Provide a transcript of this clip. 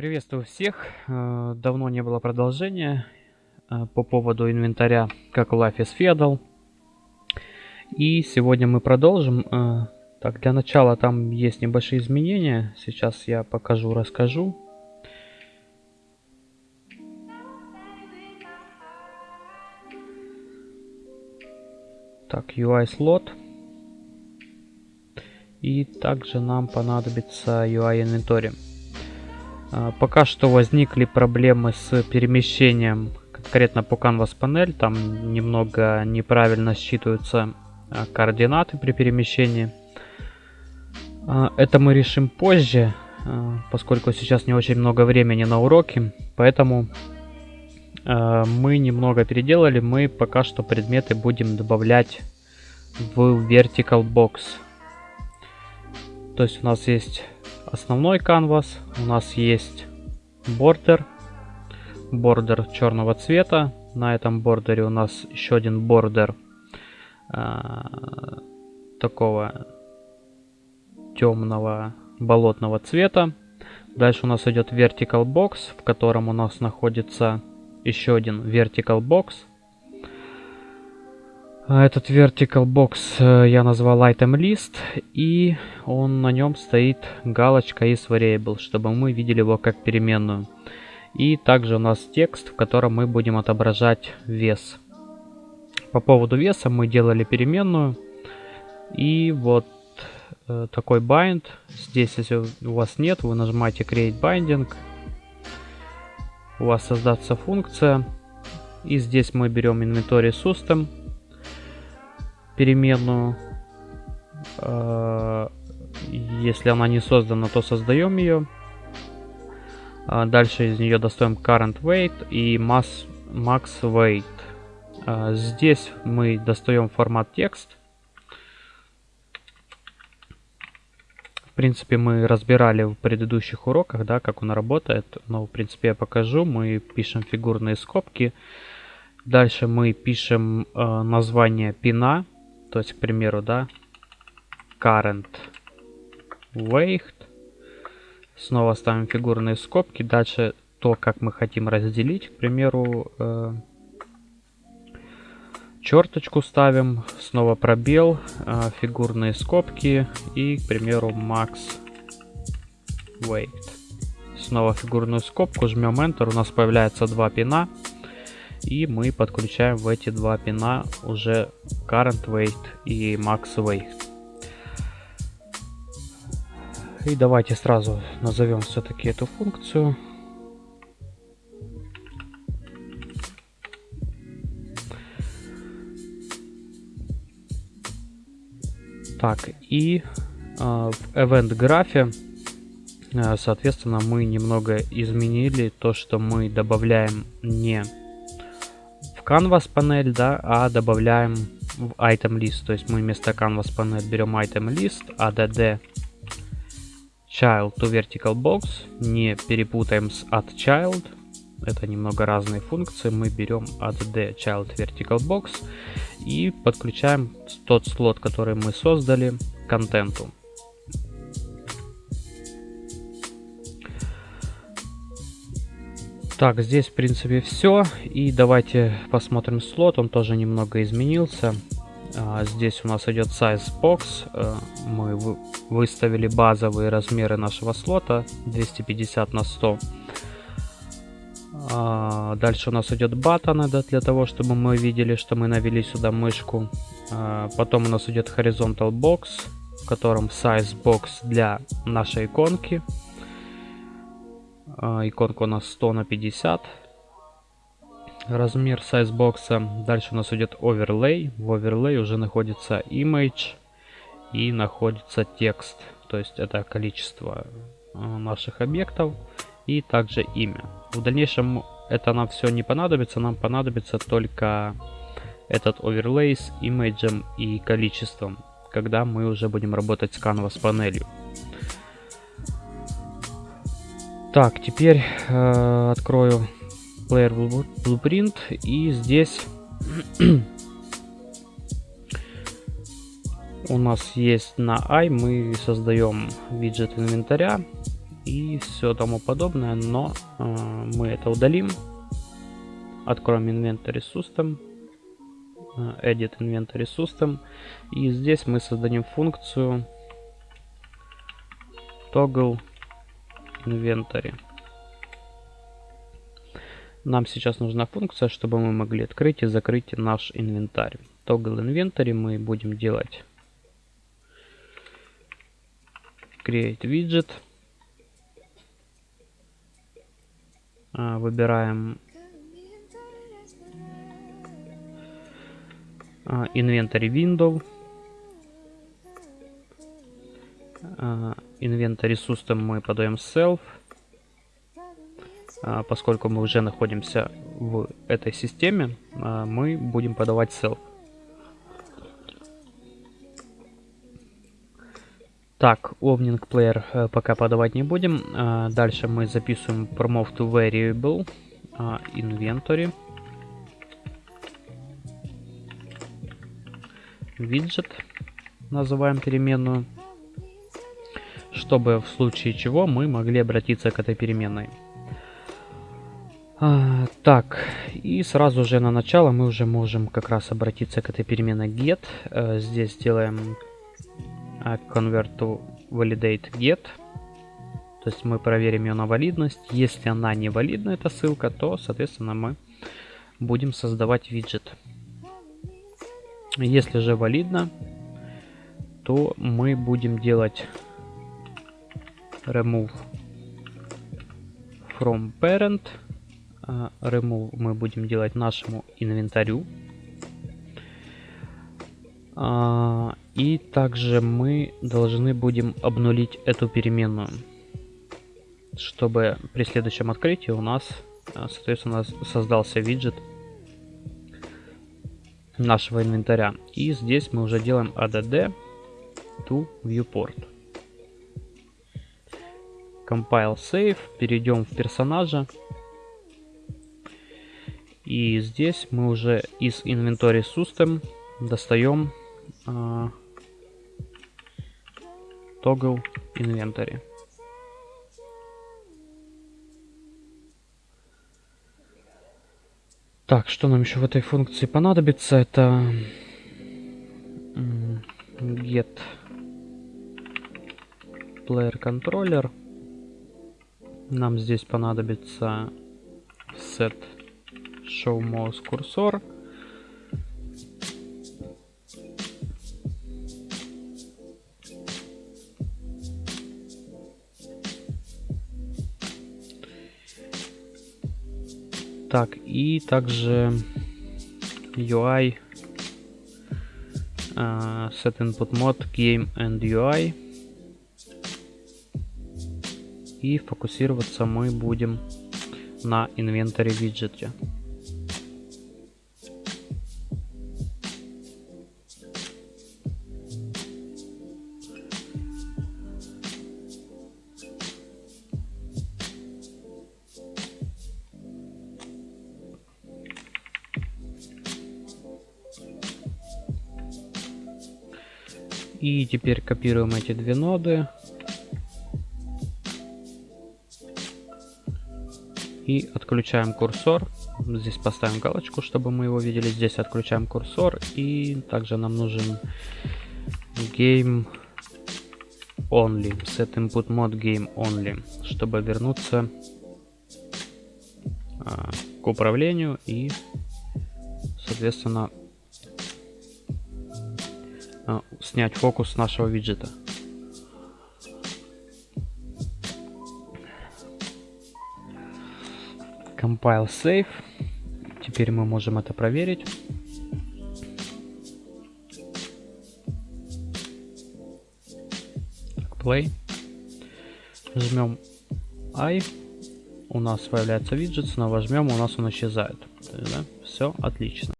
Приветствую всех. Э, давно не было продолжения э, по поводу инвентаря, как Life is Feudal. И сегодня мы продолжим. Э, так, для начала там есть небольшие изменения. Сейчас я покажу, расскажу. Так, UI слот. И также нам понадобится UI инвентарь. А, пока что возникли проблемы с перемещением конкретно по Canvas панель. Там немного неправильно считываются а, координаты при перемещении. А, это мы решим позже, поскольку сейчас не очень много времени на уроке. Поэтому мы немного переделали. Мы пока что предметы будем добавлять в Vertical Box. То есть у нас есть основной канвас. У нас есть бордер. Бордер черного цвета. На этом бордере у нас еще один бордер а, такого темного болотного цвета. Дальше у нас идет vertical box, в котором у нас находится еще один vertical box. А этот vertical box э, я назвал item list, и он на нем стоит галочка is variable, чтобы мы видели его как переменную. И также у нас текст, в котором мы будем отображать вес. По поводу веса мы делали переменную. И вот э, такой bind. Здесь, если у вас нет, вы нажимаете create binding. У вас создаться функция. И здесь мы берем inventory system переменную. А, если она не создана, то создаем ее. А, дальше из нее достаем current weight и mass, max weight. А, здесь мы достаем формат текст. В принципе, мы разбирали в предыдущих уроках, да, как он работает. Но, в принципе, я покажу. Мы пишем фигурные скобки. Дальше мы пишем э, название пина. То есть, к примеру, да, current weight. Снова ставим фигурные скобки. Дальше то, как мы хотим разделить. К примеру, э, черточку ставим. Снова пробел, э, фигурные скобки. И, к примеру, max weight. Снова фигурную скобку, жмем Enter. У нас появляется два пина. И мы подключаем в эти два пина уже current weight и max weight. И давайте сразу назовем все-таки эту функцию. Так, и э, в event графе, соответственно, мы немного изменили то, что мы добавляем не canvas панель, да, а добавляем в item list. То есть мы вместо canvas панель берем item list, add child to vertical box. Не перепутаем с add child. Это немного разные функции. Мы берем add child vertical box и подключаем тот слот, который мы создали, контенту. Так, здесь в принципе все. И давайте посмотрим слот. Он тоже немного изменился. А, здесь у нас идет size box. А, мы выставили базовые размеры нашего слота 250 на 100. А, дальше у нас идет баттоны да, для того, чтобы мы видели, что мы навели сюда мышку. А, потом у нас идет horizontal box, в котором size box для нашей иконки. А, иконка у нас 100 на 50. Размер сайзбокса. Дальше у нас идет оверлей. В оверлей уже находится image и находится текст. То есть это количество а, наших объектов и также имя. В дальнейшем это нам все не понадобится. Нам понадобится только этот оверлей с имиджем и количеством, когда мы уже будем работать с canvas панелью. Так, теперь э, открою Player Blueprint и здесь у нас есть на i мы создаем виджет инвентаря и все тому подобное, но э, мы это удалим. Откроем Inventory System, э, Edit Inventory System, и здесь мы создадим функцию Toggle Inventory. Нам сейчас нужна функция, чтобы мы могли открыть и закрыть наш инвентарь. Toggle Inventory мы будем делать Create Widget. А, выбираем а, Inventory Window. А, Inventory System мы подаем Self. Поскольку мы уже находимся в этой системе, мы будем подавать Self. Так, Opening Player э, пока подавать не будем. Дальше мы записываем Promote to Variable Inventory. Widget. Называем переменную. Чтобы в случае чего мы могли обратиться к этой переменной. А, так, и сразу же на начало мы уже можем как раз обратиться к этой переменной get. А, здесь делаем convert to validate get. То есть мы проверим ее на валидность. Если она не валидна, эта ссылка, то, соответственно, мы будем создавать виджет. Если же валидно, то мы будем делать remove from parent. Uh, remove мы будем делать нашему инвентарю. Uh, и также мы должны будем обнулить эту переменную, чтобы при следующем открытии у нас, э, соответственно, создался виджет нашего инвентаря. И здесь мы уже делаем add to viewport. Compile save, перейдем в персонажа. И здесь мы уже из Inventory System достаем uh, toggle inventory. Так, что нам еще в этой функции понадобится? Это get player controller. Нам здесь понадобится set show mouse cursor. Так, и также UI uh, set input mode game and UI. И фокусироваться мы будем на инвентаре виджете. И теперь копируем эти две ноды. И отключаем курсор. Здесь поставим галочку, чтобы мы его видели. Здесь отключаем курсор. И также нам нужен Game Only. Set Input Mode Game Only. Чтобы вернуться а, к управлению и, соответственно, а, снять фокус нашего виджета. Compile Save. Теперь мы можем это проверить. Play. Жмем I. У нас появляется виджет, снова жмем, у нас он исчезает. Да? Все отлично.